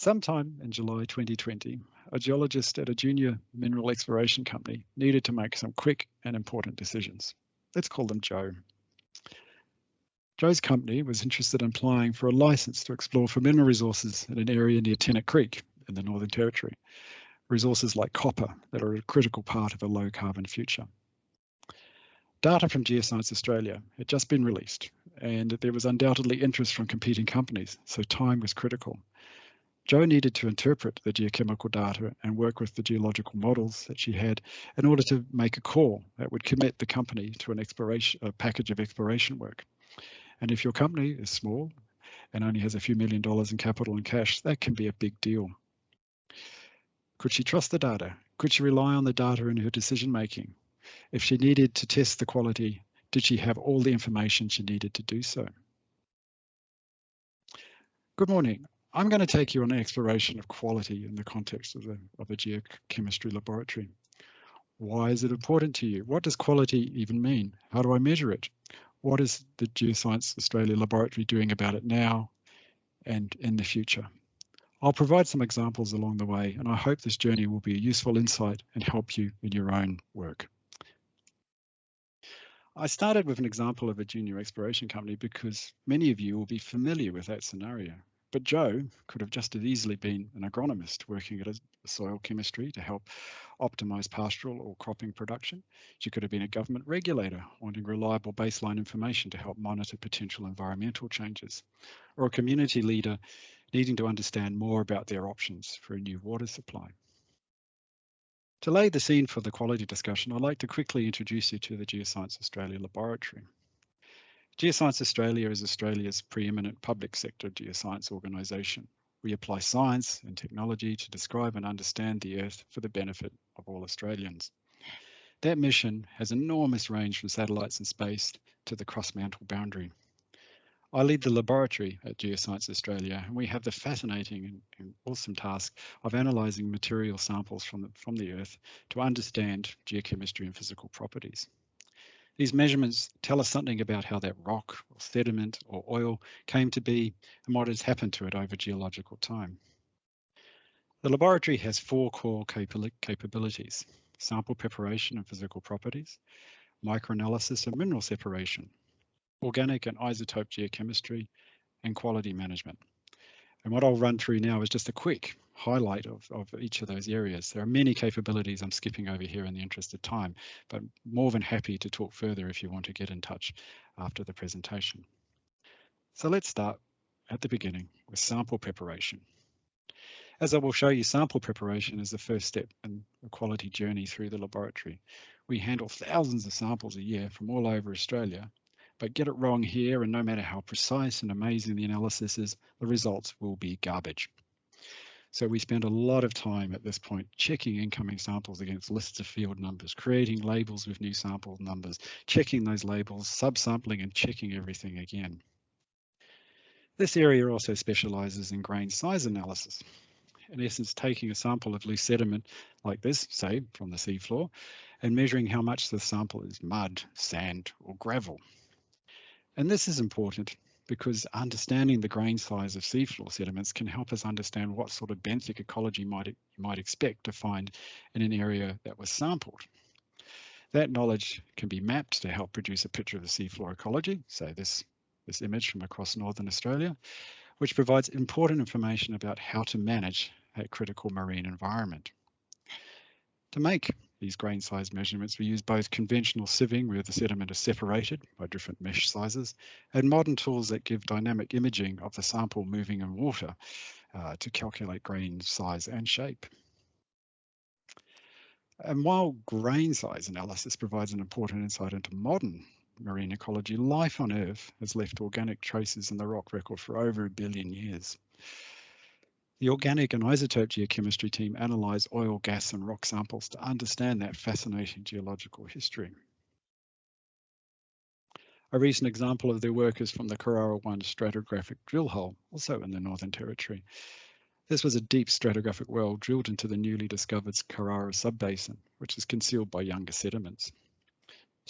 Sometime in July 2020, a geologist at a junior mineral exploration company needed to make some quick and important decisions. Let's call them Joe. Joe's company was interested in applying for a license to explore for mineral resources in an area near Tennant Creek in the Northern Territory, resources like copper that are a critical part of a low carbon future. Data from Geoscience Australia had just been released and there was undoubtedly interest from competing companies, so time was critical. Joe needed to interpret the geochemical data and work with the geological models that she had in order to make a call that would commit the company to an exploration a package of exploration work. And if your company is small and only has a few million dollars in capital and cash, that can be a big deal. Could she trust the data? Could she rely on the data in her decision making? If she needed to test the quality, did she have all the information she needed to do so? Good morning. I'm going to take you on an exploration of quality in the context of, the, of a geochemistry laboratory. Why is it important to you? What does quality even mean? How do I measure it? What is the Geoscience Australia laboratory doing about it now and in the future? I'll provide some examples along the way, and I hope this journey will be a useful insight and help you in your own work. I started with an example of a junior exploration company because many of you will be familiar with that scenario. But Joe could have just as easily been an agronomist working at a soil chemistry to help optimize pastoral or cropping production. She could have been a government regulator wanting reliable baseline information to help monitor potential environmental changes, or a community leader needing to understand more about their options for a new water supply. To lay the scene for the quality discussion, I'd like to quickly introduce you to the Geoscience Australia Laboratory. Geoscience Australia is Australia's preeminent public sector geoscience organisation. We apply science and technology to describe and understand the Earth for the benefit of all Australians. That mission has enormous range from satellites in space to the core-mantle boundary. I lead the laboratory at Geoscience Australia, and we have the fascinating and, and awesome task of analysing material samples from the, from the Earth to understand geochemistry and physical properties. These measurements tell us something about how that rock or sediment or oil came to be and what has happened to it over geological time. The laboratory has four core capabilities, sample preparation and physical properties, microanalysis and mineral separation, organic and isotope geochemistry, and quality management. And what I'll run through now is just a quick highlight of, of each of those areas. There are many capabilities I'm skipping over here in the interest of time, but more than happy to talk further if you want to get in touch after the presentation. So let's start at the beginning with sample preparation. As I will show you, sample preparation is the first step in the quality journey through the laboratory. We handle thousands of samples a year from all over Australia, but get it wrong here and no matter how precise and amazing the analysis is, the results will be garbage. So we spend a lot of time at this point checking incoming samples against lists of field numbers, creating labels with new sample numbers, checking those labels, subsampling and checking everything again. This area also specializes in grain size analysis. In essence, taking a sample of loose sediment like this, say from the seafloor, and measuring how much the sample is mud, sand, or gravel. And this is important because understanding the grain size of seafloor sediments can help us understand what sort of benthic ecology might you might expect to find in an area that was sampled. That knowledge can be mapped to help produce a picture of the seafloor ecology, so this, this image from across Northern Australia, which provides important information about how to manage a critical marine environment. To make these grain size measurements, we use both conventional sieving where the sediment is separated by different mesh sizes and modern tools that give dynamic imaging of the sample moving in water uh, to calculate grain size and shape. And while grain size analysis provides an important insight into modern marine ecology, life on Earth has left organic traces in the rock record for over a billion years. The organic and isotope geochemistry team analysed oil, gas and rock samples to understand that fascinating geological history. A recent example of their work is from the Carrara 1 stratigraphic drill hole, also in the Northern Territory. This was a deep stratigraphic well drilled into the newly discovered Carrara subbasin, which is concealed by younger sediments.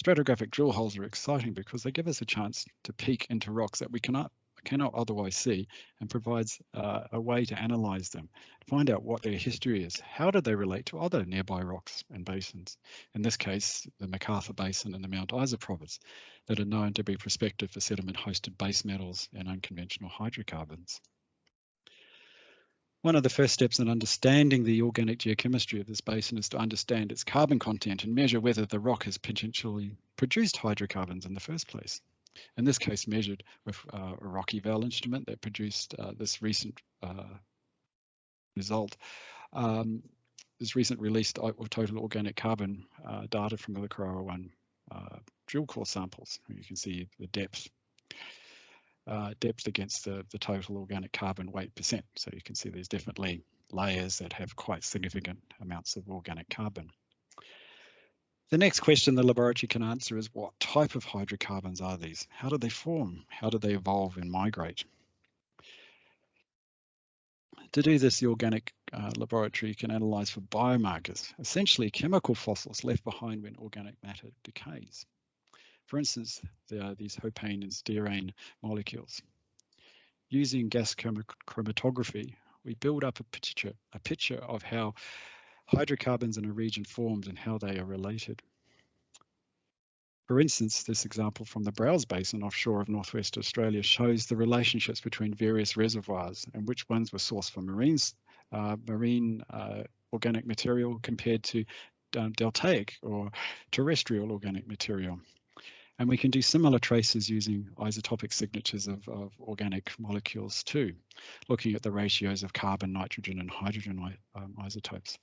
Stratigraphic drill holes are exciting because they give us a chance to peek into rocks that we cannot cannot otherwise see and provides uh, a way to analyse them, find out what their history is. How do they relate to other nearby rocks and basins? In this case, the McArthur Basin and the Mount Isa province that are known to be prospective for sediment-hosted base metals and unconventional hydrocarbons. One of the first steps in understanding the organic geochemistry of this basin is to understand its carbon content and measure whether the rock has potentially produced hydrocarbons in the first place. In this case, measured with uh, a rock eval instrument that produced uh, this recent uh, result. Um, this recent released of total organic carbon uh, data from the Carrara 1 uh, drill core samples. You can see the depth uh, depth against the, the total organic carbon weight percent. So you can see there's definitely layers that have quite significant amounts of organic carbon. The next question the laboratory can answer is what type of hydrocarbons are these? How do they form? How do they evolve and migrate? To do this, the organic uh, laboratory can analyse for biomarkers, essentially chemical fossils left behind when organic matter decays. For instance, there are these hopane and sterane molecules. Using gas chromatography, we build up a picture, a picture of how hydrocarbons in a region formed and how they are related. For instance, this example from the Browse Basin offshore of northwest Australia shows the relationships between various reservoirs and which ones were sourced from marines, uh, marine uh, organic material compared to uh, deltaic or terrestrial organic material. And we can do similar traces using isotopic signatures of, of organic molecules too, looking at the ratios of carbon, nitrogen and hydrogen um, isotopes.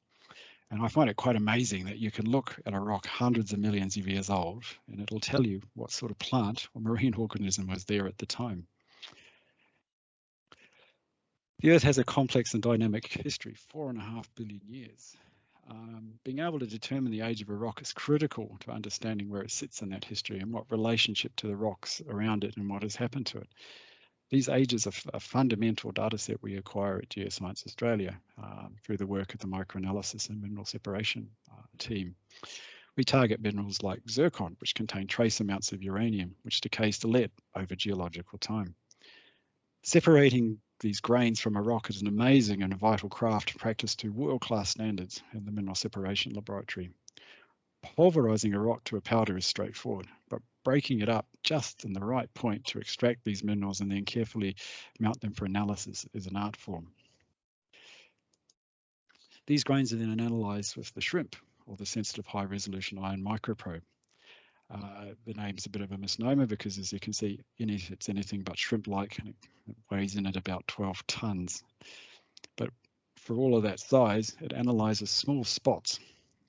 And I find it quite amazing that you can look at a rock hundreds of millions of years old and it'll tell you what sort of plant or marine organism was there at the time. The Earth has a complex and dynamic history, four and a half billion years um, being able to determine the age of a rock is critical to understanding where it sits in that history and what relationship to the rocks around it and what has happened to it. These ages are a fundamental data set we acquire at Geoscience Australia um, through the work of the microanalysis and mineral separation uh, team. We target minerals like zircon, which contain trace amounts of uranium, which decays to lead over geological time. Separating these grains from a rock is an amazing and vital craft practiced to world-class standards in the mineral separation laboratory. Pulverizing a rock to a powder is straightforward, but breaking it up just in the right point to extract these minerals and then carefully mount them for analysis is an art form. These grains are then analysed with the SHRIMP, or the Sensitive High Resolution Ion Microprobe. Uh, the name's a bit of a misnomer because as you can see it's anything but shrimp-like and it, weighs in at about 12 tons. But for all of that size, it analyzes small spots,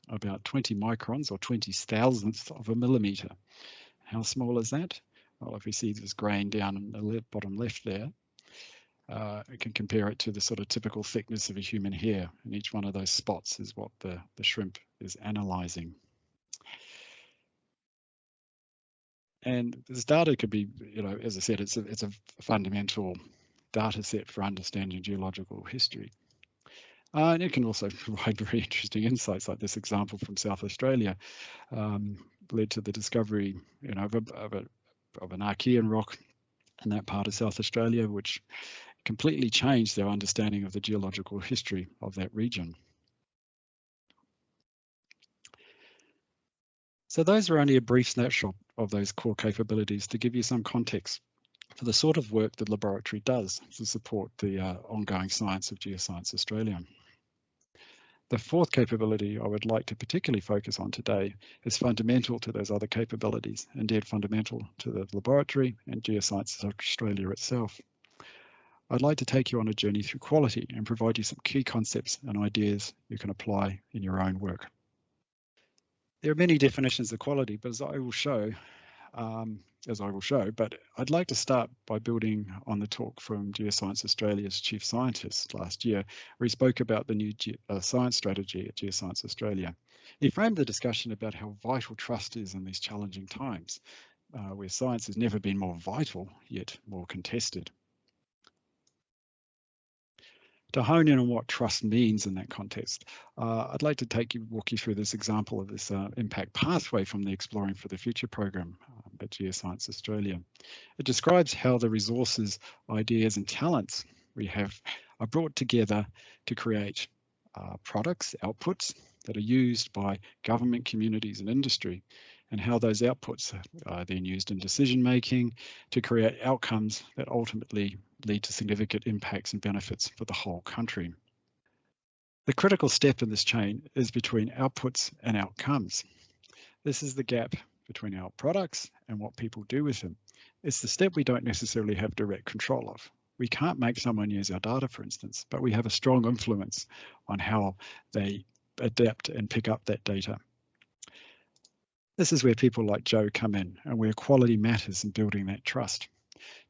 about 20 microns or 20 thousandths of a millimeter. How small is that? Well, if we see this grain down in the bottom left there, uh, can compare it to the sort of typical thickness of a human hair, and each one of those spots is what the, the shrimp is analyzing. And this data could be, you know, as I said, it's a, it's a fundamental data set for understanding geological history. Uh, and it can also provide very interesting insights, like this example from South Australia, um, led to the discovery, you know, of, a, of, a, of an Archean rock in that part of South Australia, which completely changed their understanding of the geological history of that region. So those are only a brief snapshot of those core capabilities to give you some context for the sort of work the laboratory does to support the uh, ongoing science of Geoscience Australia. The fourth capability I would like to particularly focus on today is fundamental to those other capabilities, indeed fundamental to the laboratory and Geoscience of Australia itself. I'd like to take you on a journey through quality and provide you some key concepts and ideas you can apply in your own work. There are many definitions of quality, but as I will show, um, as I will show, but I'd like to start by building on the talk from Geoscience Australia's chief scientist last year, where he spoke about the new Ge uh, science strategy at Geoscience Australia. He framed the discussion about how vital trust is in these challenging times, uh, where science has never been more vital, yet more contested. To hone in on what trust means in that context, uh, I'd like to take you, walk you through this example of this uh, impact pathway from the Exploring for the Future program um, at Geoscience Australia. It describes how the resources, ideas and talents we have are brought together to create uh, products, outputs that are used by government, communities and industry and how those outputs are then used in decision making to create outcomes that ultimately lead to significant impacts and benefits for the whole country. The critical step in this chain is between outputs and outcomes. This is the gap between our products and what people do with them. It's the step we don't necessarily have direct control of. We can't make someone use our data, for instance, but we have a strong influence on how they adapt and pick up that data. This is where people like Joe come in and where quality matters in building that trust.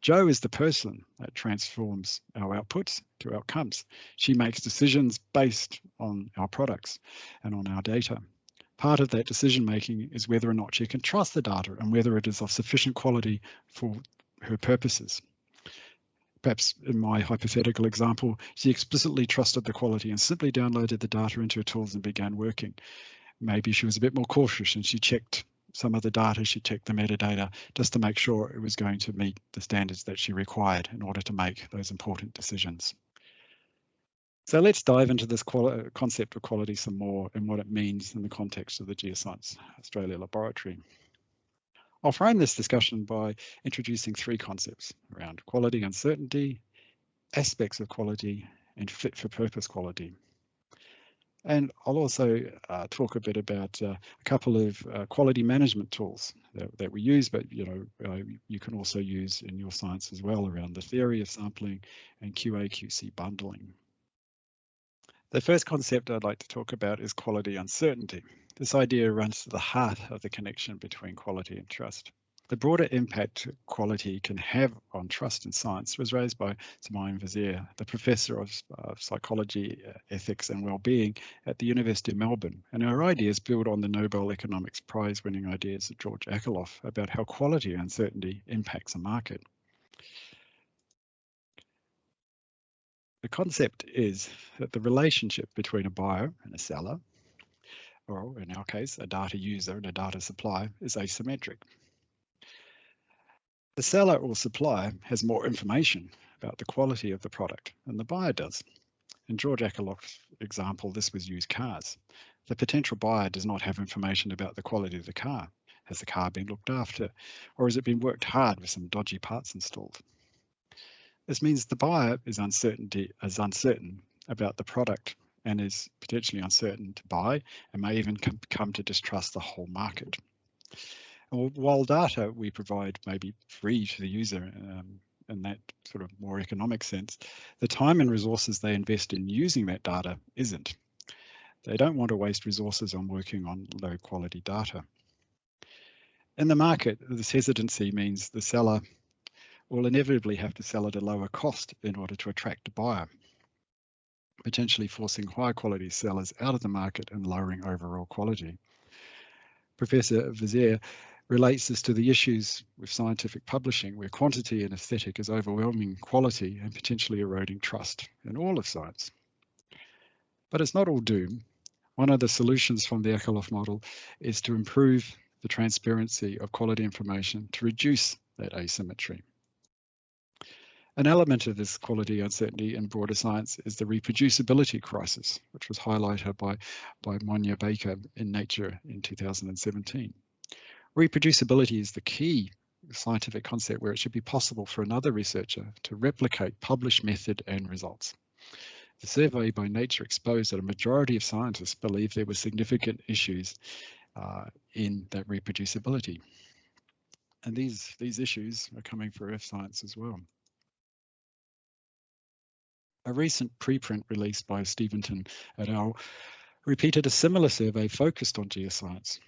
Joe is the person that transforms our outputs to outcomes. She makes decisions based on our products and on our data. Part of that decision making is whether or not she can trust the data and whether it is of sufficient quality for her purposes. Perhaps in my hypothetical example, she explicitly trusted the quality and simply downloaded the data into her tools and began working. Maybe she was a bit more cautious and she checked some of the data, she checked the metadata just to make sure it was going to meet the standards that she required in order to make those important decisions. So let's dive into this concept of quality some more and what it means in the context of the Geoscience Australia Laboratory. I'll frame this discussion by introducing three concepts around quality uncertainty, aspects of quality, and fit for purpose quality. And I'll also uh, talk a bit about uh, a couple of uh, quality management tools that, that, we use, but you know uh, you can also use in your science as well around the theory of sampling and QA/QC bundling. The first concept I'd like to talk about is quality uncertainty. This idea runs to the heart of the connection between quality and trust. The broader impact quality can have on trust in science was raised by Simine Vazire, the professor of, of psychology, uh, ethics and well-being at the University of Melbourne. And her ideas build on the Nobel Economics Prize winning ideas of George Akerlof about how quality uncertainty impacts a market. The concept is that the relationship between a buyer and a seller, or in our case, a data user and a data supplier, is asymmetric. The seller or supplier has more information about the quality of the product than the buyer does. In George Akerlof's example, this was used cars. The potential buyer does not have information about the quality of the car. Has the car been looked after? Or has it been worked hard with some dodgy parts installed? This means the buyer is, uncertainty, is uncertain about the product and is potentially uncertain to buy and may even come to distrust the whole market. While data we provide may be free to the user um, in that sort of more economic sense, the time and resources they invest in using that data isn't. They don't want to waste resources on working on low quality data. In the market, this hesitancy means the seller will inevitably have to sell at a lower cost in order to attract a buyer, potentially forcing higher quality sellers out of the market and lowering overall quality. Professor Vazire relates this to the issues with scientific publishing, where quantity and aesthetic is overwhelming quality and potentially eroding trust in all of science. But it's not all doom. One of the solutions from the Akerlof model is to improve the transparency of quality information to reduce that asymmetry. An element of this quality uncertainty in broader science is the reproducibility crisis, which was highlighted by, by Monya Baker in Nature in 2017. Reproducibility is the key scientific concept where it should be possible for another researcher to replicate published method and results. The survey by Nature exposed that a majority of scientists believe there were significant issues uh, in that reproducibility. And these, these issues are coming for Earth science as well. A recent preprint released by Steventon et al. repeated a similar survey focused on geoscience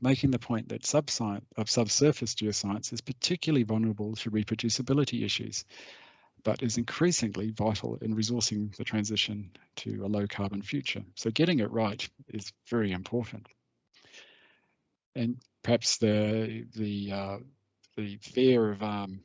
making the point that of subsurface geoscience is particularly vulnerable to reproducibility issues, but is increasingly vital in resourcing the transition to a low carbon future. So getting it right is very important. And perhaps the the uh, the fear of um,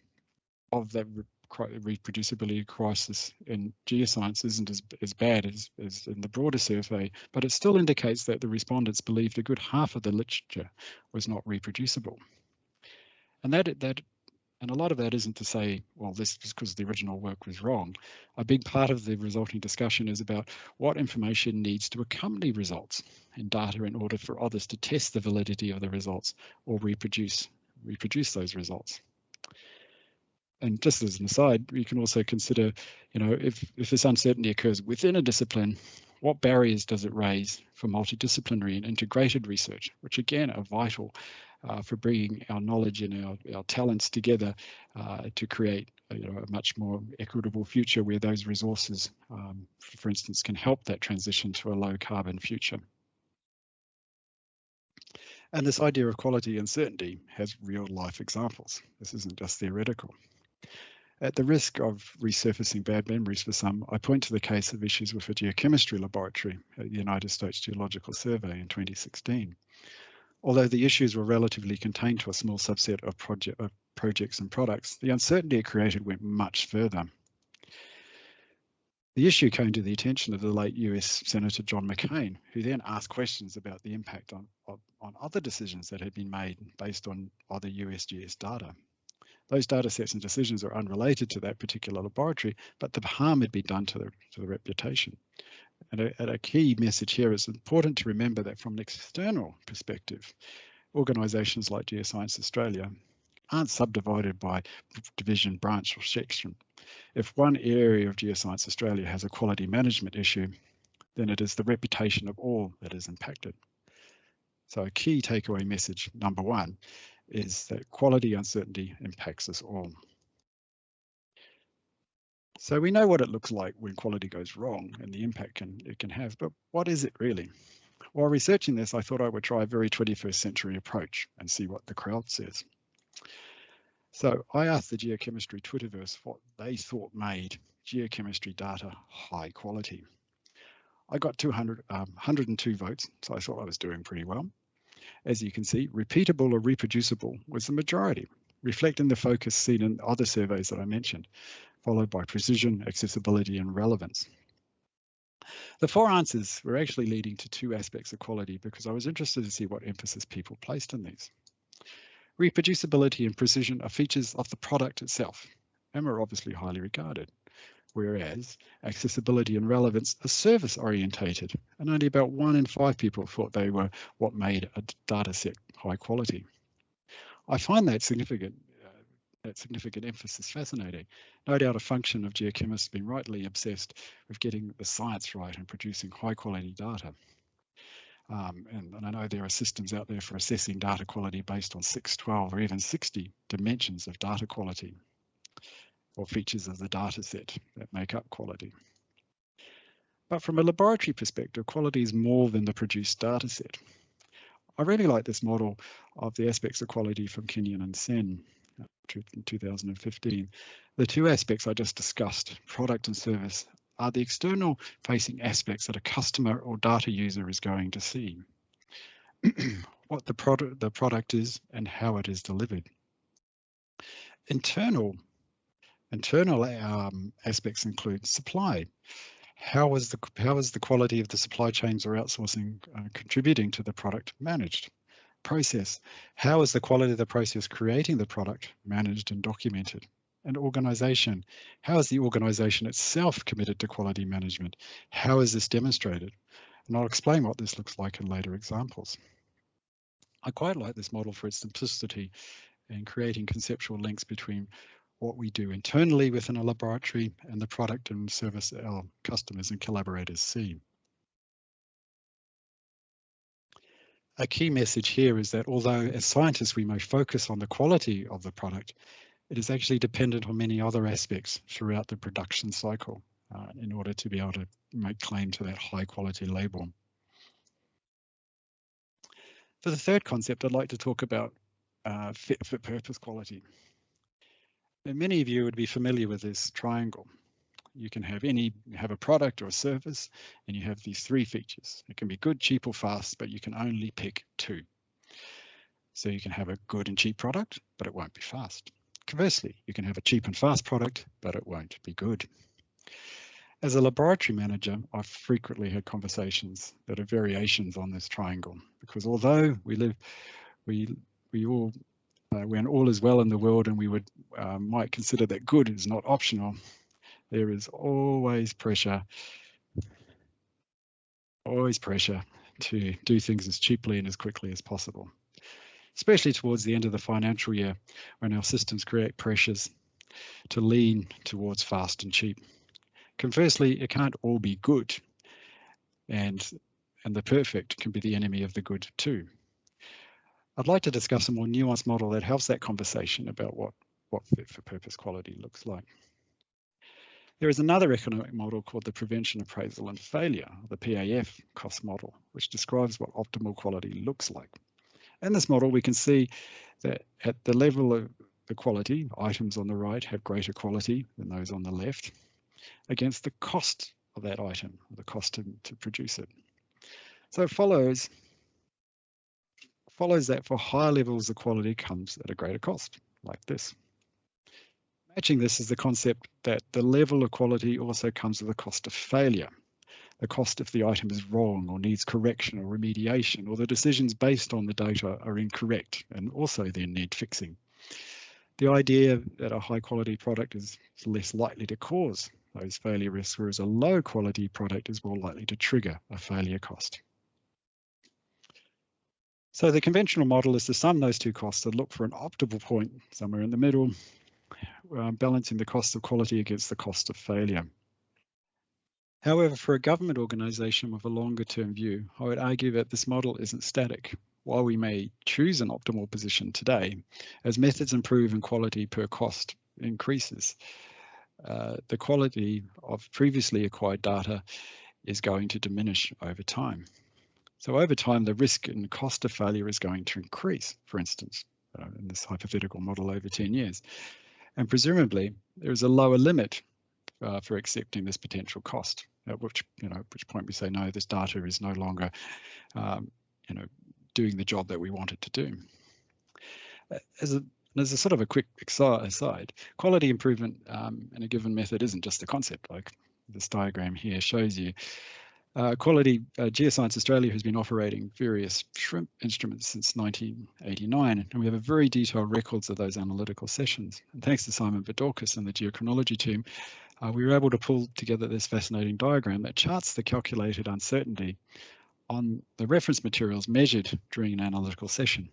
of that reproducibility crisis in geoscience isn't as, as bad as, as in the broader survey, but it still indicates that the respondents believed a good half of the literature was not reproducible. And that, that and a lot of that isn't to say, well, this is because the original work was wrong. A big part of the resulting discussion is about what information needs to accompany results and data in order for others to test the validity of the results or reproduce reproduce those results. And just as an aside, you can also consider, you know, if, if this uncertainty occurs within a discipline, what barriers does it raise for multidisciplinary and integrated research, which again are vital uh, for bringing our knowledge and our, our talents together uh, to create a, you know, a much more equitable future where those resources, um, for instance, can help that transition to a low carbon future. And this idea of quality and certainty has real life examples. This isn't just theoretical. At the risk of resurfacing bad memories for some, I point to the case of issues with a geochemistry laboratory at the United States Geological Survey in 2016. Although the issues were relatively contained to a small subset of, project, of projects and products, the uncertainty it created went much further. The issue came to the attention of the late US Senator John McCain, who then asked questions about the impact on, on, on other decisions that had been made based on other USGS data. Those data sets and decisions are unrelated to that particular laboratory, but the harm had been done to the, to the reputation. And a, and a key message here is important to remember that from an external perspective, organisations like Geoscience Australia aren't subdivided by division, branch or section. If one area of Geoscience Australia has a quality management issue, then it is the reputation of all that is impacted. So a key takeaway message, number one, is that quality uncertainty impacts us all. So we know what it looks like when quality goes wrong and the impact can, it can have, but what is it really? While researching this, I thought I would try a very 21st century approach and see what the crowd says. So I asked the geochemistry Twitterverse what they thought made geochemistry data high quality. I got 200, um, 102 votes, so I thought I was doing pretty well. As you can see, repeatable or reproducible was the majority, reflecting the focus seen in other surveys that I mentioned, followed by precision, accessibility, and relevance. The four answers were actually leading to two aspects of quality because I was interested to see what emphasis people placed on these. Reproducibility and precision are features of the product itself and are obviously highly regarded, whereas accessibility and relevance are service orientated and only about one in five people thought they were what made a data set high quality. I find that significant uh, that significant emphasis fascinating. No doubt a function of geochemists being rightly obsessed with getting the science right and producing high quality data. Um, and, and, I know there are systems out there for assessing data quality based on 6, 12, or even 60 dimensions of data quality or features of the data set that make up quality. But from a laboratory perspective, quality is more than the produced data set. I really like this model of the aspects of quality from Kenyon and Sen uh, in 2015. The two aspects I just discussed, product and service, are the external facing aspects that a customer or data user is going to see. what the product, the product is and how it is delivered. Internal, internal um, aspects include supply. How is the how is the quality of the supply chains or outsourcing uh, contributing to the product managed? Process. How is the quality of the process creating the product managed and documented? and organization. How is the organization itself committed to quality management? How is this demonstrated? And I'll explain what this looks like in later examples. I quite like this model for its simplicity and creating conceptual links between what we do internally within a laboratory and the product and service our customers and collaborators see. A key message here is that although as scientists we may focus on the quality of the product, it is actually dependent on many other aspects throughout the production cycle uh, in order to be able to make claim to that high quality label. For the third concept, I'd like to talk about uh, fit for purpose quality. Many of you would be familiar with this triangle. You can have any, have a product or a service, and you have these three features. It can be good, cheap, or fast, but you can only pick two. So you can have a good and cheap product, but it won't be fast Conversely, you can have a cheap and fast product, but it won't be good. As a laboratory manager, I've frequently had conversations that are variations on this triangle, because although we live, we we all uh, when all is well in the world and we would uh, might consider that good is not optional, there is always pressure, always pressure to do things as cheaply and as quickly as possible, especially towards the end of the financial year when our systems create pressures to lean towards fast and cheap. Conversely, it can't all be good and and the perfect can be the enemy of the good too. I'd like to discuss a more nuanced model that helps that conversation about what, what fit for purpose quality looks like. There is another economic model called the Prevention, Appraisal and Failure, the PAF cost model, which describes what optimal quality looks like. In this model, we can see that at the level of the quality, items on the right have greater quality than those on the left against the cost of that item, or the cost to, to produce it. So it follows follows that for higher levels of quality comes at a greater cost, like this. Matching this is the concept that the level of quality also comes with a cost of failure. The cost if the item is wrong or needs correction or remediation, or the decisions based on the data are incorrect and also then need fixing. The idea that a high quality product is less likely to cause those failure risks, whereas a low quality product is more likely to trigger a failure cost. So the conventional model is to sum those two costs and look for an optimal point somewhere in the middle, uh, balancing the cost of quality against the cost of failure. However, for a government organisation with a longer term view, I would argue that this model isn't static. While we may choose an optimal position today, as methods improve and quality per cost increases, uh, the quality of previously acquired data is going to diminish over time. So over time, the risk and cost of failure is going to increase, for instance, uh, in this hypothetical model over 10 years. And presumably, there is a lower limit uh, for accepting this potential cost, at which, you know, at which point we say, no, this data is no longer, um, you know, doing the job that we want it to do. As a, as a sort of a quick aside, quality improvement um, in a given method isn't just a concept, like this diagram here shows you. Uh, Quality uh, Geoscience Australia has been operating various shrimp instruments since 1989, and we have a very detailed records of those analytical sessions. And thanks to Simon Bodorkos and the geochronology team, uh, we were able to pull together this fascinating diagram that charts the calculated uncertainty on the reference materials measured during an analytical session.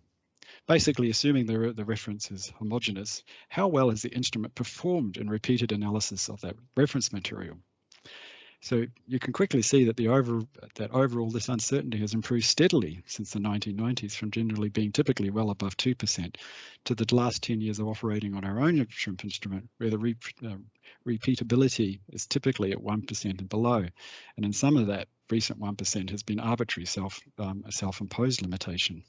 Basically, assuming the, the reference is homogeneous, how well has the instrument performed in repeated analysis of that reference material? So you can quickly see that the over that overall this uncertainty has improved steadily since the 1990s from generally being typically well above 2% to the last 10 years of operating on our own shrimp instrument where the re, uh, repeatability is typically at 1% and below. And in some of that recent 1% has been arbitrary self um, self-imposed limitation.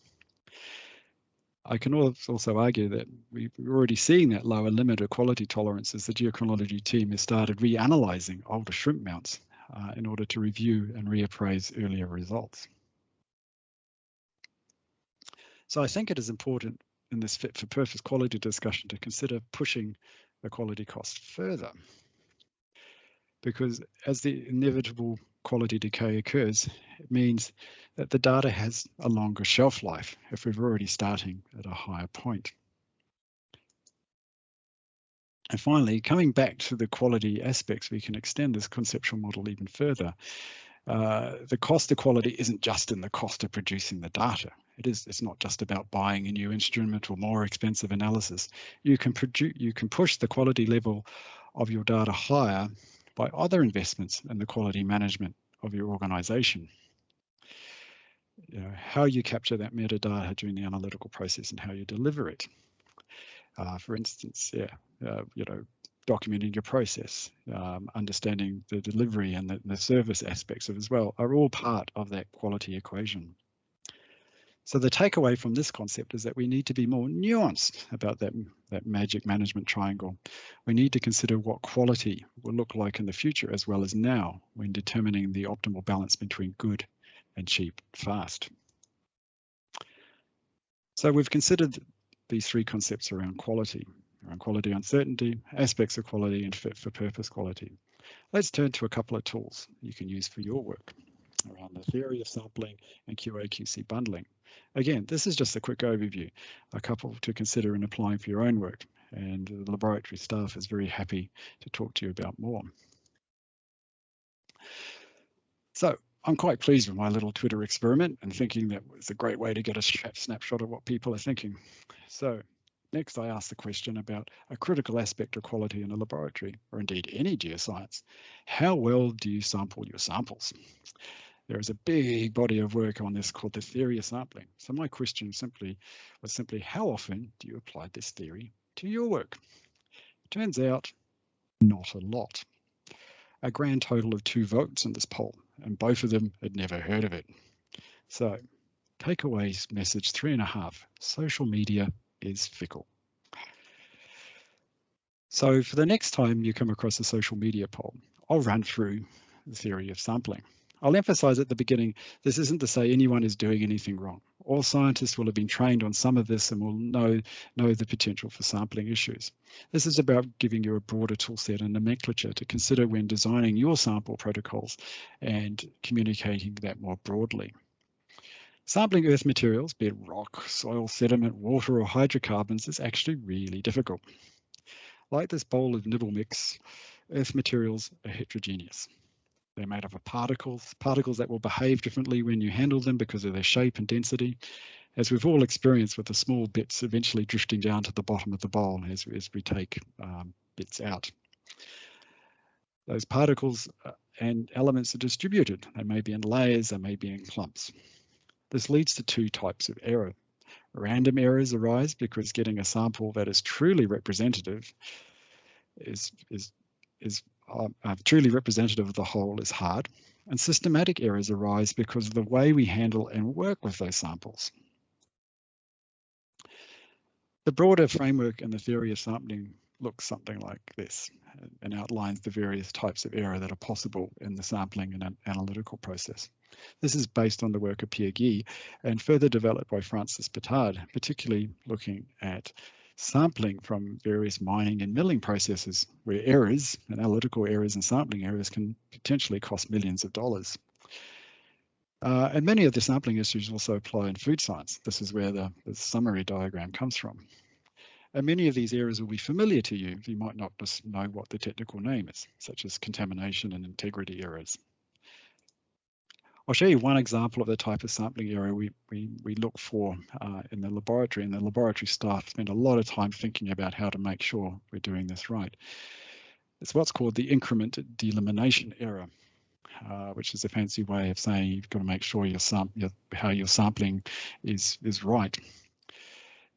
I can also argue that we're already seeing that lower limit of quality tolerance as the geochronology team has started reanalyzing older shrimp mounts uh, in order to review and reappraise earlier results. So I think it is important in this fit for purpose quality discussion to consider pushing the quality cost further. Because as the inevitable quality decay occurs, it means that the data has a longer shelf life if we're already starting at a higher point. And finally, coming back to the quality aspects, we can extend this conceptual model even further. Uh, the cost of quality isn't just in the cost of producing the data. It is. It's not just about buying a new instrument or more expensive analysis. You can produce. You can push the quality level of your data higher by other investments in the quality management of your organization. You know, how you capture that metadata during the analytical process and how you deliver it. Uh, for instance, yeah, uh, you know, documenting your process, um, understanding the delivery and the, the service aspects of as well are all part of that quality equation. So the takeaway from this concept is that we need to be more nuanced about that, that magic management triangle. We need to consider what quality will look like in the future as well as now when determining the optimal balance between good and cheap fast. So we've considered these three concepts around quality. around quality uncertainty, aspects of quality, and fit for purpose quality. Let's turn to a couple of tools you can use for your work around the theory of sampling and QA/QC bundling. Again, this is just a quick overview, a couple to consider in applying for your own work, and the laboratory staff is very happy to talk to you about more. So I'm quite pleased with my little Twitter experiment and thinking that was a great way to get a snapshot of what people are thinking. So next I asked the question about a critical aspect of quality in a laboratory, or indeed any geoscience. How well do you sample your samples? There is a big body of work on this called the theory of sampling. So my question simply was simply, how often do you apply this theory to your work? Turns out, not a lot. A grand total of two votes in this poll and both of them had never heard of it. So, takeaways message three and a half social media is fickle. So, for the next time you come across a social media poll, I'll run through the theory of sampling. I'll emphasize at the beginning this isn't to say anyone is doing anything wrong. All scientists will have been trained on some of this and will know, know the potential for sampling issues. This is about giving you a broader toolset and nomenclature to consider when designing your sample protocols and communicating that more broadly. Sampling earth materials, be it rock, soil, sediment, water, or hydrocarbons, is actually really difficult. Like this bowl of nibble mix, earth materials are heterogeneous. They're made up of particles, particles that will behave differently when you handle them because of their shape and density, as we've all experienced with the small bits eventually drifting down to the bottom of the bowl as, as we take um, bits out. Those particles uh, and elements are distributed. They may be in layers, they may be in clumps. This leads to two types of error. Random errors arise because getting a sample that is truly representative is, is, is uh, truly representative of the whole is hard, and systematic errors arise because of the way we handle and work with those samples. The broader framework and the theory of sampling looks something like this and outlines the various types of error that are possible in the sampling and analytical process. This is based on the work of Pierre Gy and further developed by Francis Pitard, particularly looking at sampling from various mining and milling processes where errors, analytical errors and sampling errors can potentially cost millions of dollars. Uh, and many of the sampling issues also apply in food science. This is where the, the, summary diagram comes from. And many of these errors will be familiar to you. You might not just know what the technical name is, such as contamination and integrity errors. I'll show you one example of the type of sampling error we, we, we look for uh, in the laboratory, and the laboratory staff spend a lot of time thinking about how to make sure we're doing this right. It's what's called the increment delimitation error, uh, which is a fancy way of saying you've got to make sure your, your how your sampling is, is right.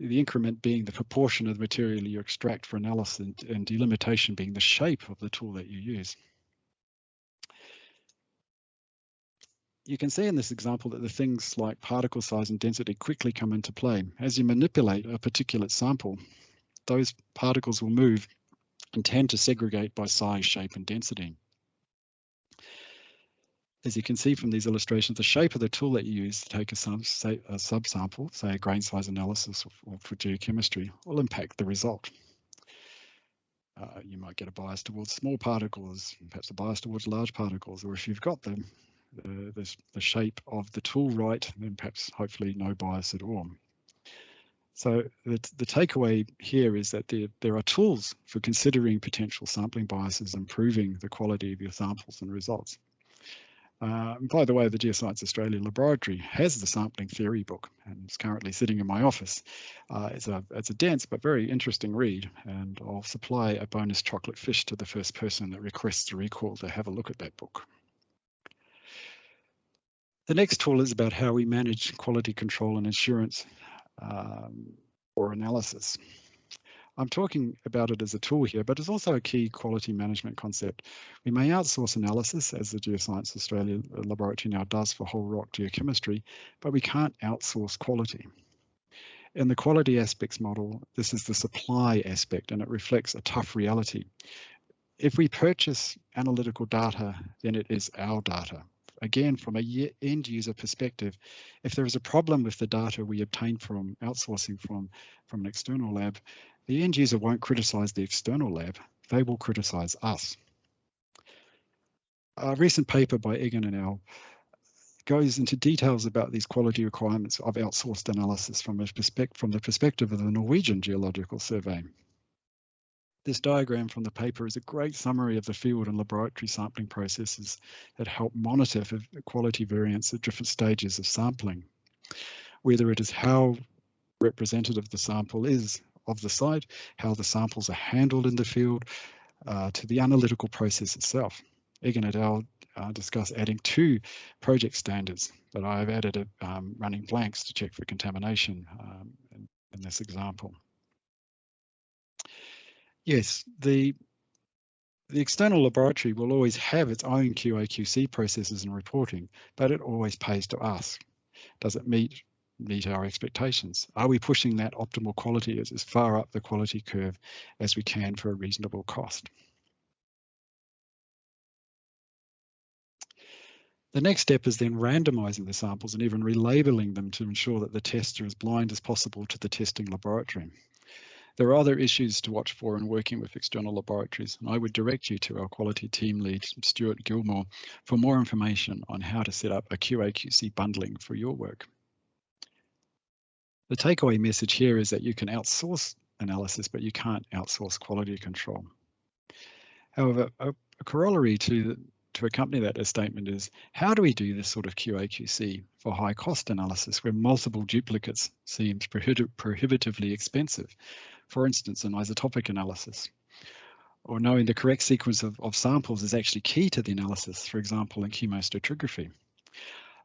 The increment being the proportion of the material you extract for analysis and, and delimitation being the shape of the tool that you use. You can see in this example that the things like particle size and density quickly come into play. As you manipulate a particulate sample, those particles will move and tend to segregate by size, shape and density. As you can see from these illustrations, the shape of the tool that you use to take a, sub, say, a subsample, say a grain size analysis or, or for geochemistry, will impact the result. Uh, you might get a bias towards small particles, perhaps a bias towards large particles, or if you've got them, the, the, the shape of the tool right, then perhaps hopefully no bias at all. So the, the takeaway here is that there, there are tools for considering potential sampling biases, improving the quality of your samples and results. Uh, by the way, the Geoscience Australia Laboratory has the sampling theory book and it's currently sitting in my office. Uh, it's, a, it's a dense but very interesting read and I'll supply a bonus chocolate fish to the first person that requests a recall to have a look at that book. The next tool is about how we manage quality control and assurance um, or analysis. I'm talking about it as a tool here, but it's also a key quality management concept. We may outsource analysis, as the Geoscience Australia laboratory now does for whole rock geochemistry, but we can't outsource quality. In the quality aspects model, this is the supply aspect, and it reflects a tough reality. If we purchase analytical data, then it is our data again, from a end user perspective, if there is a problem with the data we obtain from outsourcing from, from an external lab, the end user won't criticise the external lab, they will criticise us. A recent paper by Eggen and al. goes into details about these quality requirements of outsourced analysis from, a perspective from the perspective of the Norwegian Geological Survey. This diagram from the paper is a great summary of the field and laboratory sampling processes that help monitor for quality variance at different stages of sampling, whether it is how representative the sample is of the site, how the samples are handled in the field, uh, to the analytical process itself. Eggen et al. Uh, discuss adding two project standards, but I've added a, um, running blanks to check for contamination um, in, in this example. Yes, the the external laboratory will always have its own QA/QC processes and reporting, but it always pays to ask: Does it meet meet our expectations? Are we pushing that optimal quality as, as far up the quality curve as we can for a reasonable cost? The next step is then randomizing the samples and even relabeling them to ensure that the tests are as blind as possible to the testing laboratory. There are other issues to watch for in working with external laboratories, and I would direct you to our quality team lead, Stuart Gilmore, for more information on how to set up a QA/QC bundling for your work. The takeaway message here is that you can outsource analysis, but you can't outsource quality control. However, a, a corollary to the, to accompany that a statement is how do we do this sort of QA/QC for high cost analysis where multiple duplicates seems prohibitively expensive? For instance, an isotopic analysis or knowing the correct sequence of, of samples is actually key to the analysis, for example, in chemostratigraphy.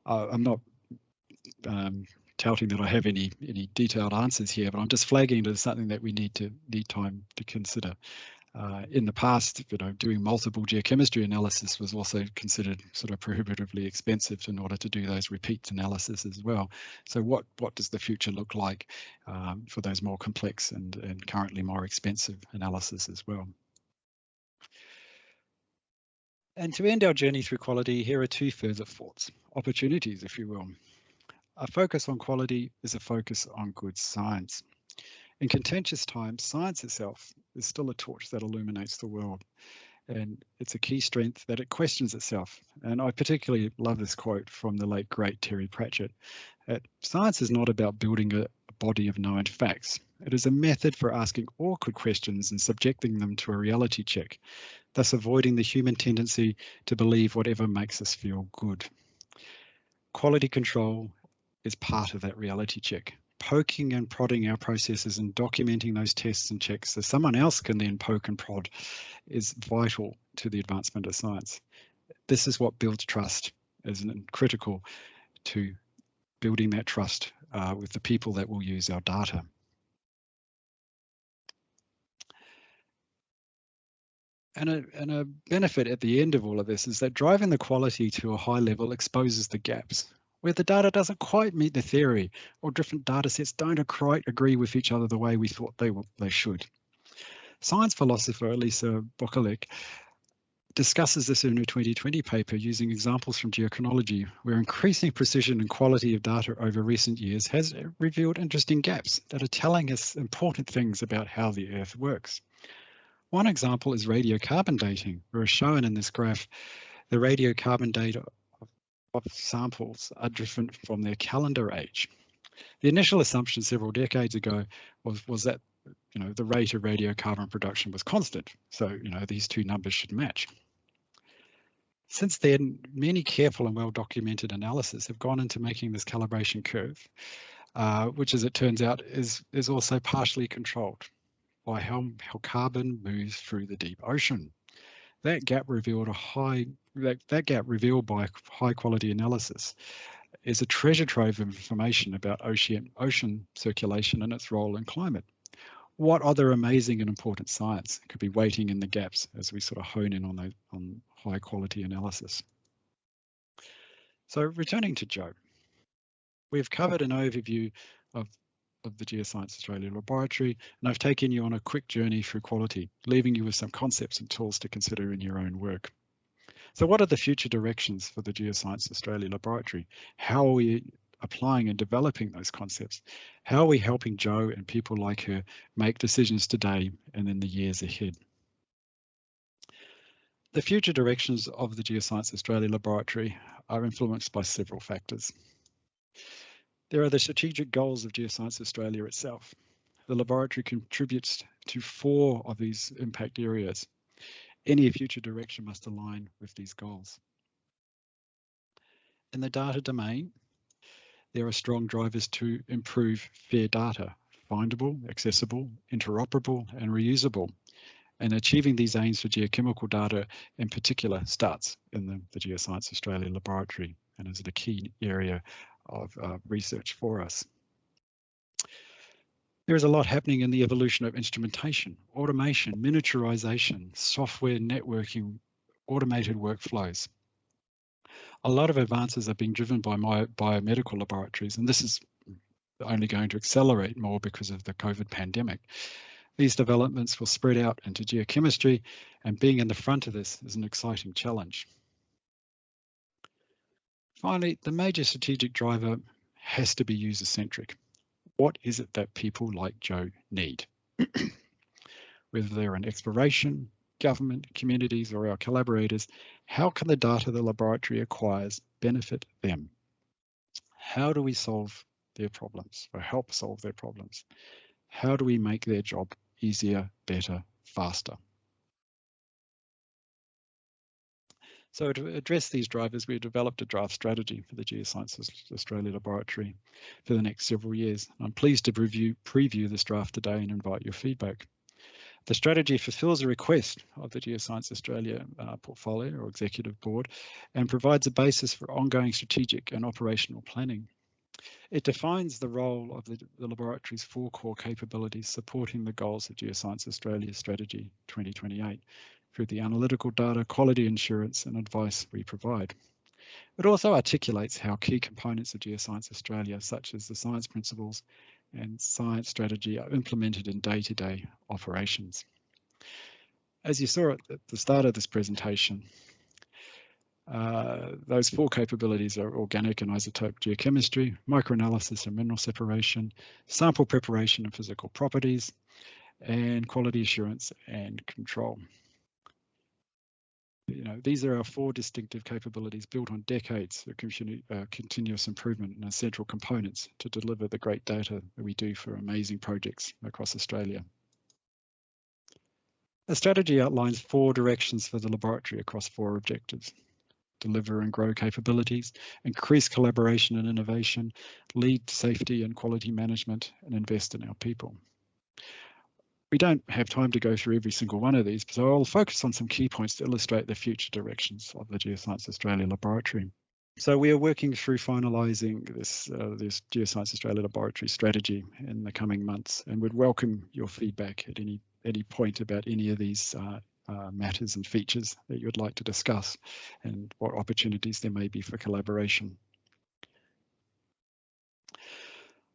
Uh, I'm not um, touting that I have any any detailed answers here, but I'm just flagging it as something that we need to need time to consider. Uh, in the past, you know, doing multiple geochemistry analysis was also considered sort of prohibitively expensive in order to do those repeat analysis as well. So what what does the future look like um, for those more complex and, and currently more expensive analysis as well? And to end our journey through quality, here are two further thoughts, opportunities, if you will. A focus on quality is a focus on good science. In contentious times, science itself is still a torch that illuminates the world. And it's a key strength that it questions itself. And I particularly love this quote from the late, great Terry Pratchett. That science is not about building a body of known facts. It is a method for asking awkward questions and subjecting them to a reality check, thus avoiding the human tendency to believe whatever makes us feel good. Quality control is part of that reality check. Poking and prodding our processes and documenting those tests and checks so someone else can then poke and prod is vital to the advancement of science. This is what builds trust, is critical to building that trust uh, with the people that will use our data. And a, and a benefit at the end of all of this is that driving the quality to a high level exposes the gaps where the data doesn't quite meet the theory or different data sets don't quite agree with each other the way we thought they, they should. Science philosopher Alisa Bokulich discusses this in her 2020 paper using examples from geochronology, where increasing precision and quality of data over recent years has revealed interesting gaps that are telling us important things about how the Earth works. One example is radiocarbon dating, where as shown in this graph, the radiocarbon data of samples are different from their calendar age. The initial assumption several decades ago was, was that you know the rate of radiocarbon production was constant, so you know these two numbers should match. Since then, many careful and well-documented analyses have gone into making this calibration curve, uh, which as it turns out is, is also partially controlled by how, how carbon moves through the deep ocean. That gap revealed a high that, that gap revealed by high quality analysis is a treasure trove of information about ocean, ocean circulation and its role in climate. What other amazing and important science could be waiting in the gaps as we sort of hone in on, those, on high quality analysis? So returning to Jo, we've covered an overview of, of the Geoscience Australia Laboratory, and I've taken you on a quick journey through quality, leaving you with some concepts and tools to consider in your own work. So what are the future directions for the Geoscience Australia Laboratory? How are we applying and developing those concepts? How are we helping Jo and people like her make decisions today and in the years ahead? The future directions of the Geoscience Australia Laboratory are influenced by several factors. There are the strategic goals of Geoscience Australia itself. The laboratory contributes to four of these impact areas. Any future direction must align with these goals. In the data domain, there are strong drivers to improve fair data, findable, accessible, interoperable and reusable. And achieving these aims for geochemical data in particular starts in the, the Geoscience Australia laboratory and is a key area of uh, research for us. There is a lot happening in the evolution of instrumentation, automation, miniaturization, software networking, automated workflows. A lot of advances are being driven by my biomedical laboratories, and this is only going to accelerate more because of the COVID pandemic. These developments will spread out into geochemistry, and being in the front of this is an exciting challenge. Finally, the major strategic driver has to be user-centric. What is it that people like Jo need? Whether they're in exploration, government, communities, or our collaborators, how can the data the laboratory acquires benefit them? How do we solve their problems or help solve their problems? How do we make their job easier, better, faster? So to address these drivers, we developed a draft strategy for the Geosciences Australia Laboratory for the next several years. I'm pleased to preview, preview this draft today and invite your feedback. The strategy fulfills a request of the Geoscience Australia uh, portfolio or executive board and provides a basis for ongoing strategic and operational planning. It defines the role of the, the, laboratory's four core capabilities supporting the goals of Geoscience Australia Strategy 2028 through the analytical data, quality assurance and advice we provide. It also articulates how key components of Geoscience Australia, such as the science principles and science strategy, are implemented in day-to-day -day operations. As you saw at the start of this presentation, uh, those four capabilities are organic and isotope geochemistry, microanalysis and mineral separation, sample preparation and physical properties, and quality assurance and control you know, these are our four distinctive capabilities built on decades of uh, continuous improvement and essential components to deliver the great data that we do for amazing projects across Australia. The strategy outlines four directions for the laboratory across four objectives. Deliver and grow capabilities, increase collaboration and innovation, lead safety and quality management, and invest in our people. We don't have time to go through every single one of these, so I'll focus on some key points to illustrate the future directions of the Geoscience Australia Laboratory. So we are working through finalising this, uh, this Geoscience Australia Laboratory strategy in the coming months and we'd welcome your feedback at any, any point about any of these uh, uh, matters and features that you would like to discuss and what opportunities there may be for collaboration.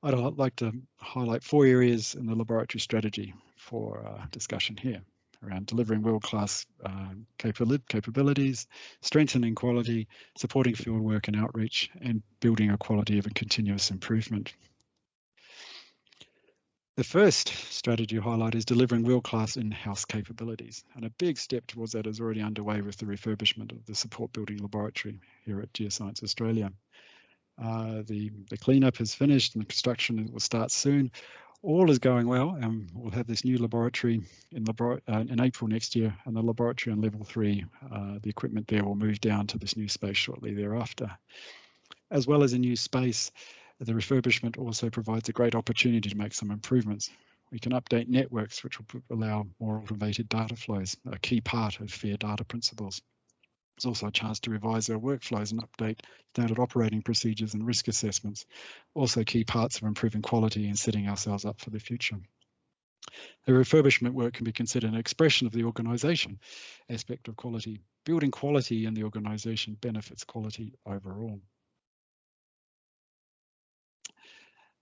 I'd like to highlight four areas in the laboratory strategy for uh, discussion here around delivering world-class uh, capabilities, strengthening quality, supporting fieldwork and outreach, and building a quality of a continuous improvement. The first strategy highlight is delivering world-class in-house capabilities, and a big step towards that is already underway with the refurbishment of the support building laboratory here at Geoscience Australia. Uh, the, the cleanup is finished and the construction will start soon. All is going well, and we'll have this new laboratory in, labor uh, in April next year, and the laboratory on level three, uh, the equipment there will move down to this new space shortly thereafter. As well as a new space, the refurbishment also provides a great opportunity to make some improvements. We can update networks, which will allow more automated data flows, a key part of FAIR data principles. It's also a chance to revise our workflows and update standard operating procedures and risk assessments, also key parts of improving quality and setting ourselves up for the future. The refurbishment work can be considered an expression of the organisation aspect of quality. Building quality in the organisation benefits quality overall.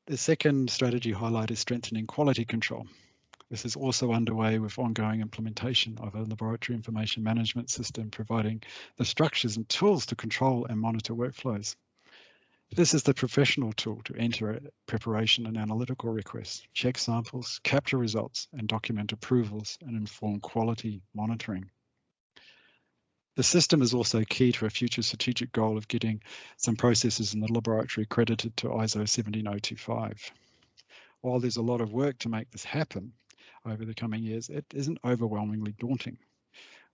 The second strategy highlight is strengthening quality control. This is also underway with ongoing implementation of a laboratory information management system, providing the structures and tools to control and monitor workflows. This is the professional tool to enter preparation and analytical requests, check samples, capture results, and document approvals and inform quality monitoring. The system is also key to a future strategic goal of getting some processes in the laboratory accredited to ISO 17025. While there's a lot of work to make this happen over the coming years, it isn't overwhelmingly daunting.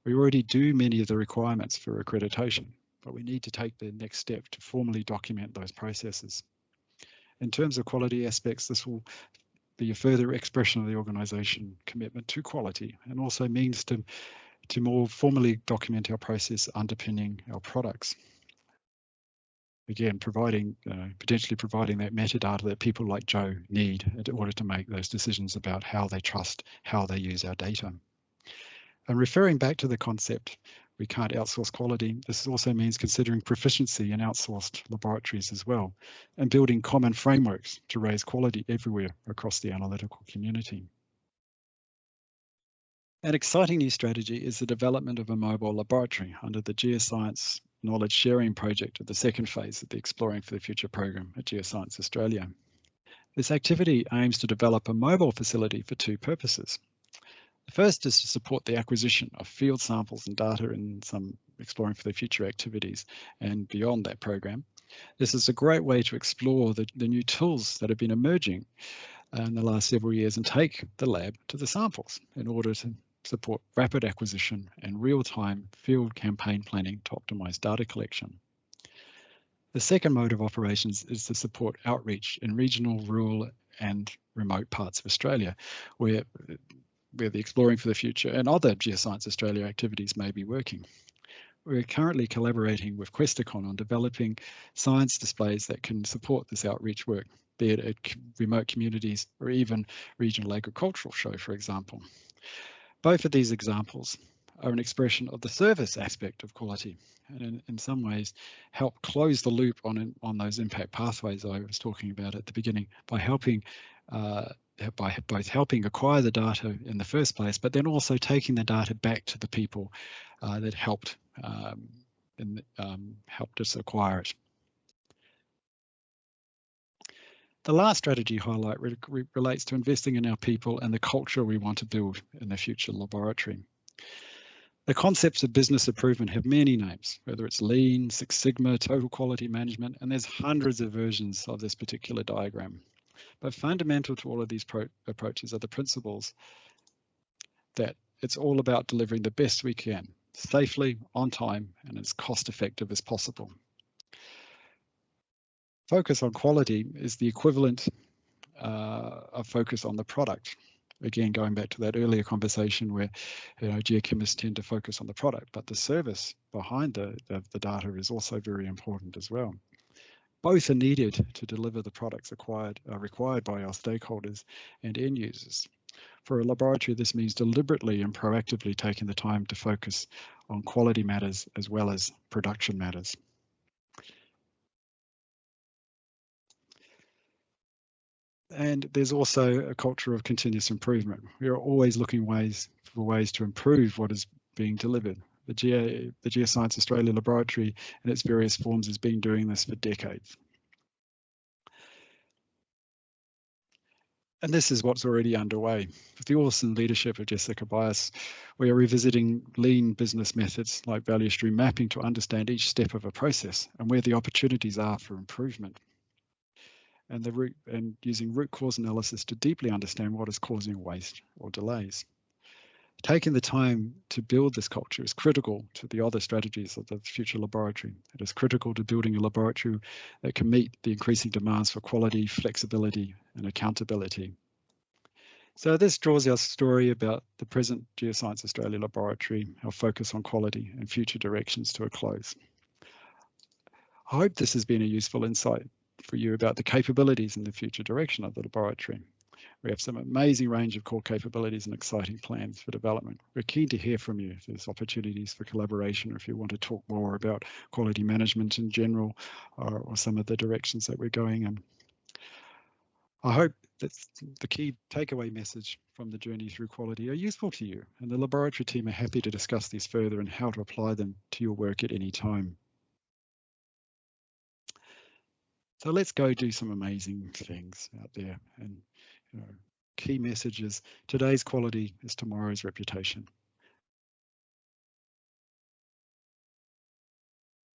We already do many of the requirements for accreditation, but we need to take the next step to formally document those processes. In terms of quality aspects, this will be a further expression of the organisation commitment to quality and also means to to more formally document our process underpinning our products. Again, providing, uh, potentially providing that metadata that people like Jo need in order to make those decisions about how they trust, how they use our data. And referring back to the concept, we can't outsource quality. This also means considering proficiency in outsourced laboratories as well, and building common frameworks to raise quality everywhere across the analytical community. An exciting new strategy is the development of a mobile laboratory under the Geoscience Knowledge Sharing Project of the second phase of the Exploring for the Future program at Geoscience Australia. This activity aims to develop a mobile facility for two purposes. The first is to support the acquisition of field samples and data in some Exploring for the Future activities and beyond that program. This is a great way to explore the, the new tools that have been emerging uh, in the last several years and take the lab to the samples in order to support rapid acquisition and real-time field campaign planning to optimize data collection. The second mode of operations is to support outreach in regional, rural and remote parts of Australia where, where the Exploring for the Future and other Geoscience Australia activities may be working. We're currently collaborating with Questacon on developing science displays that can support this outreach work, be it at remote communities or even regional agricultural show, for example. Both of these examples are an expression of the service aspect of quality and in, in some ways help close the loop on, on those impact pathways I was talking about at the beginning by helping uh, by both helping acquire the data in the first place, but then also taking the data back to the people uh, that helped um, and um, helped us acquire it. The last strategy highlight re re relates to investing in our people and the culture we want to build in the future laboratory. The concepts of business improvement have many names, whether it's Lean, Six Sigma, Total Quality Management, and there's hundreds of versions of this particular diagram. But fundamental to all of these approaches are the principles that it's all about delivering the best we can, safely, on time, and as cost effective as possible focus on quality is the equivalent uh, of focus on the product. Again, going back to that earlier conversation where you know geochemists tend to focus on the product, but the service behind the, the, the data is also very important as well. Both are needed to deliver the products acquired, uh, required by our stakeholders and end users. For a laboratory, this means deliberately and proactively taking the time to focus on quality matters as well as production matters. And there's also a culture of continuous improvement. We are always looking ways for ways to improve what is being delivered. The, Geo, the Geoscience Australia Laboratory in its various forms has been doing this for decades. And this is what's already underway. With the awesome leadership of Jessica Bias, we are revisiting lean business methods like value stream mapping to understand each step of a process and where the opportunities are for improvement and the root and using root cause analysis to deeply understand what is causing waste or delays. Taking the time to build this culture is critical to the other strategies of the future laboratory. It is critical to building a laboratory that can meet the increasing demands for quality, flexibility, and accountability. So this draws our story about the present Geoscience Australia laboratory, our focus on quality and future directions to a close. I hope this has been a useful insight for you about the capabilities and the future direction of the laboratory. We have some amazing range of core capabilities and exciting plans for development. We're keen to hear from you if there's opportunities for collaboration or if you want to talk more about quality management in general or, or some of the directions that we're going in. I hope that the key takeaway message from the journey through quality are useful to you and the laboratory team are happy to discuss these further and how to apply them to your work at any time. So let's go do some amazing things out there. And you know, key messages: today's quality is tomorrow's reputation.